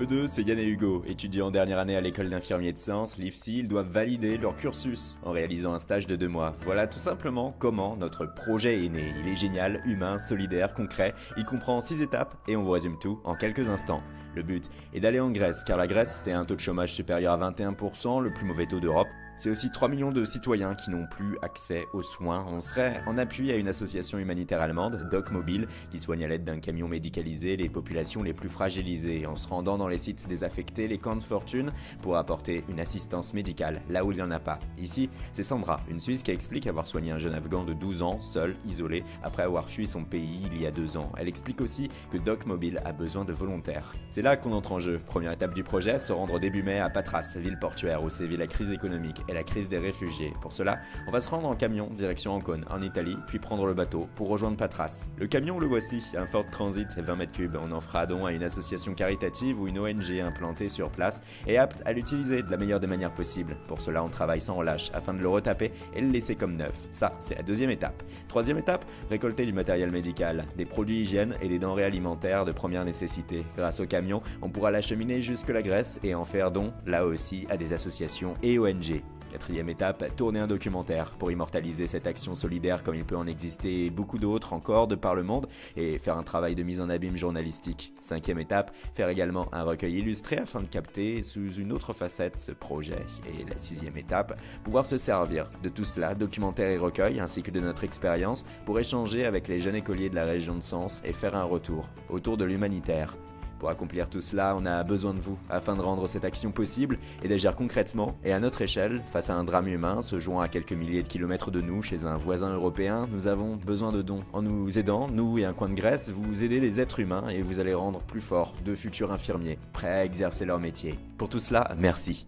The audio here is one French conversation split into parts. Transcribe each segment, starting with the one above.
Eux deux, c'est Yann et Hugo, étudiants en dernière année à l'école d'infirmiers de sciences, l'IFSI, ils doivent valider leur cursus en réalisant un stage de deux mois. Voilà tout simplement comment notre projet est né. Il est génial, humain, solidaire, concret, il comprend six étapes et on vous résume tout en quelques instants. Le but est d'aller en Grèce, car la Grèce c'est un taux de chômage supérieur à 21%, le plus mauvais taux d'Europe, c'est aussi 3 millions de citoyens qui n'ont plus accès aux soins. On serait en appui à une association humanitaire allemande, Doc Mobile, qui soigne à l'aide d'un camion médicalisé les populations les plus fragilisées, en se rendant dans les sites désaffectés, les camps de fortune, pour apporter une assistance médicale là où il n'y en a pas. Ici, c'est Sandra, une Suisse qui explique avoir soigné un jeune Afghan de 12 ans, seul, isolé, après avoir fui son pays il y a deux ans. Elle explique aussi que Doc Mobile a besoin de volontaires. C'est là qu'on entre en jeu. Première étape du projet, se rendre début mai à Patras, ville portuaire où sévit la crise économique et la crise des réfugiés. Pour cela, on va se rendre en camion direction Ancône, en Italie, puis prendre le bateau pour rejoindre Patras. Le camion, le voici, un Ford Transit 20 mètres cubes. On en fera don à une association caritative ou une ONG implantée sur place et apte à l'utiliser de la meilleure des manières possibles. Pour cela, on travaille sans relâche afin de le retaper et le laisser comme neuf. Ça, c'est la deuxième étape. Troisième étape, récolter du matériel médical, des produits hygiène et des denrées alimentaires de première nécessité. Grâce au camion, on pourra l'acheminer jusque la Grèce et en faire don, là aussi, à des associations et ONG. Quatrième étape, tourner un documentaire pour immortaliser cette action solidaire comme il peut en exister beaucoup d'autres encore de par le monde et faire un travail de mise en abîme journalistique. Cinquième étape, faire également un recueil illustré afin de capter sous une autre facette ce projet. Et la sixième étape, pouvoir se servir de tout cela, documentaire et recueil, ainsi que de notre expérience, pour échanger avec les jeunes écoliers de la région de Sens et faire un retour autour de l'humanitaire. Pour accomplir tout cela, on a besoin de vous afin de rendre cette action possible et d'agir concrètement et à notre échelle face à un drame humain se jouant à quelques milliers de kilomètres de nous chez un voisin européen. Nous avons besoin de dons. En nous aidant, nous et un coin de Grèce, vous aidez des êtres humains et vous allez rendre plus forts de futurs infirmiers prêts à exercer leur métier. Pour tout cela, merci.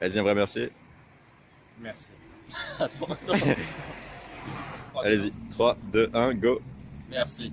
Vas-y, un vrai merci. Merci. Allez-y, 3, 2, 1, go Merci.